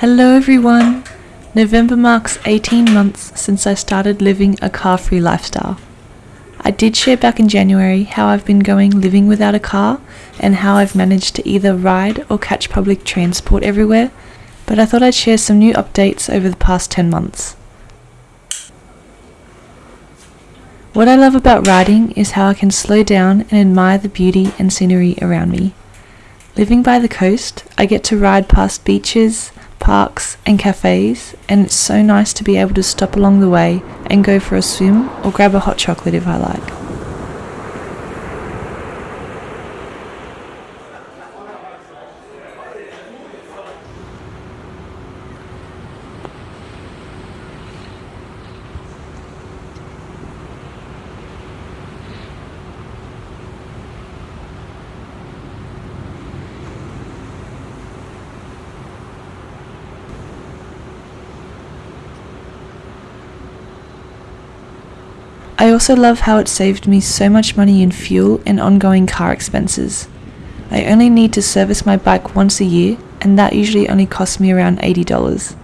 Hello everyone! November marks 18 months since I started living a car free lifestyle. I did share back in January how I've been going living without a car and how I've managed to either ride or catch public transport everywhere, but I thought I'd share some new updates over the past 10 months. What I love about riding is how I can slow down and admire the beauty and scenery around me. Living by the coast, I get to ride past beaches, parks, and cafes, and it's so nice to be able to stop along the way and go for a swim or grab a hot chocolate if I like. I also love how it saved me so much money in fuel and ongoing car expenses. I only need to service my bike once a year, and that usually only costs me around $80.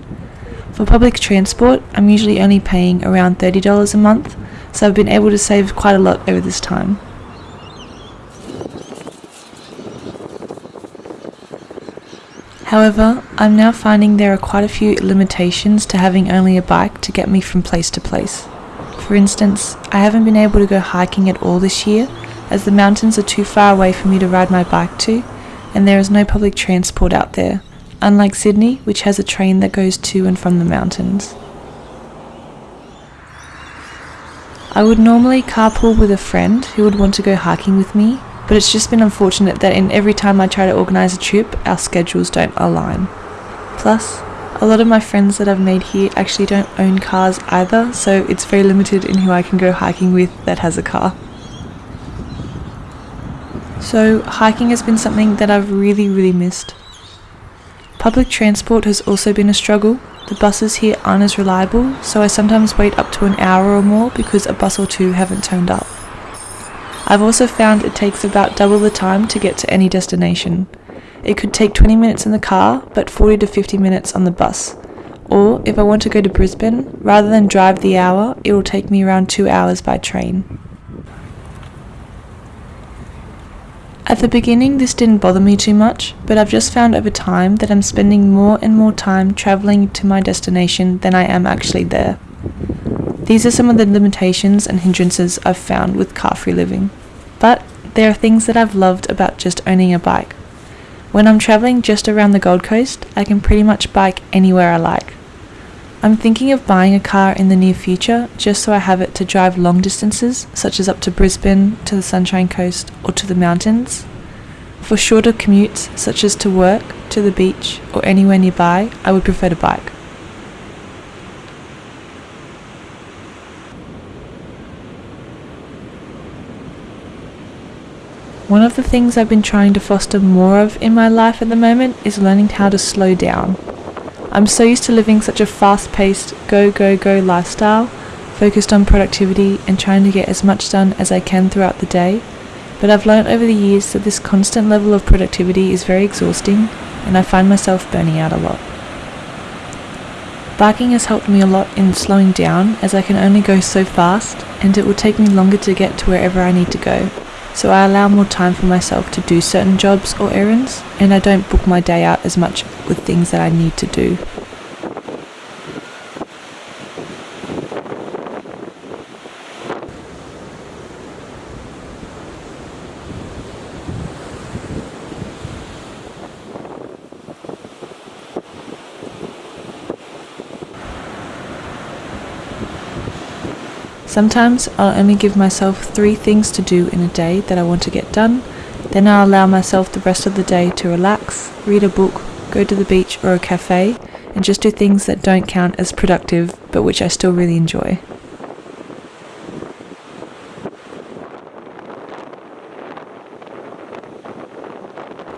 For public transport, I'm usually only paying around $30 a month, so I've been able to save quite a lot over this time. However, I'm now finding there are quite a few limitations to having only a bike to get me from place to place. For instance, I haven't been able to go hiking at all this year as the mountains are too far away for me to ride my bike to, and there is no public transport out there, unlike Sydney, which has a train that goes to and from the mountains. I would normally carpool with a friend who would want to go hiking with me, but it's just been unfortunate that in every time I try to organise a trip, our schedules don't align. Plus, a lot of my friends that I've made here actually don't own cars either, so it's very limited in who I can go hiking with that has a car. So, hiking has been something that I've really, really missed. Public transport has also been a struggle. The buses here aren't as reliable, so I sometimes wait up to an hour or more because a bus or two haven't turned up. I've also found it takes about double the time to get to any destination. It could take 20 minutes in the car, but 40 to 50 minutes on the bus. Or, if I want to go to Brisbane, rather than drive the hour, it will take me around 2 hours by train. At the beginning, this didn't bother me too much, but I've just found over time that I'm spending more and more time travelling to my destination than I am actually there. These are some of the limitations and hindrances I've found with car free living. But there are things that I've loved about just owning a bike. When I'm travelling just around the Gold Coast, I can pretty much bike anywhere I like. I'm thinking of buying a car in the near future just so I have it to drive long distances, such as up to Brisbane, to the Sunshine Coast, or to the mountains. For shorter commutes, such as to work, to the beach, or anywhere nearby, I would prefer to bike. One of the things I've been trying to foster more of in my life at the moment is learning how to slow down. I'm so used to living such a fast paced, go, go, go lifestyle, focused on productivity and trying to get as much done as I can throughout the day, but I've learned over the years that this constant level of productivity is very exhausting and I find myself burning out a lot. Biking has helped me a lot in slowing down as I can only go so fast and it will take me longer to get to wherever I need to go so I allow more time for myself to do certain jobs or errands, and I don't book my day out as much with things that I need to do. Sometimes I'll only give myself three things to do in a day that I want to get done, then I'll allow myself the rest of the day to relax, read a book, go to the beach or a cafe, and just do things that don't count as productive but which I still really enjoy.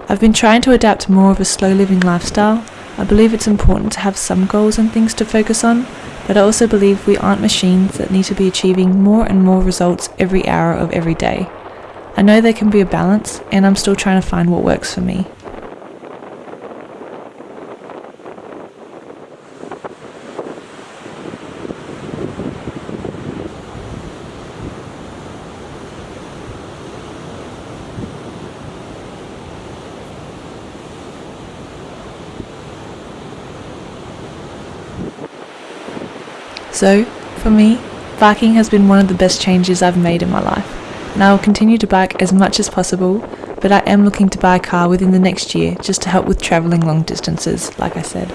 I've been trying to adapt more of a slow living lifestyle. I believe it's important to have some goals and things to focus on, but I also believe we aren't machines that need to be achieving more and more results every hour of every day. I know there can be a balance, and I'm still trying to find what works for me. So, for me, biking has been one of the best changes I've made in my life, and I will continue to bike as much as possible, but I am looking to buy a car within the next year just to help with travelling long distances, like I said.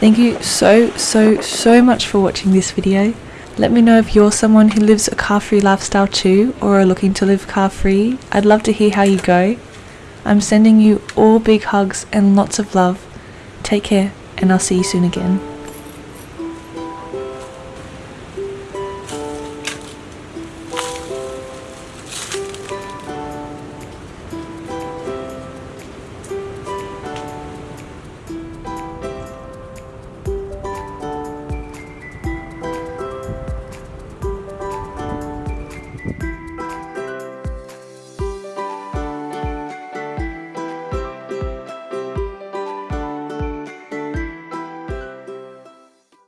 Thank you so, so, so much for watching this video. Let me know if you're someone who lives a car free lifestyle too, or are looking to live car free. I'd love to hear how you go. I'm sending you all big hugs and lots of love. Take care, and I'll see you soon again.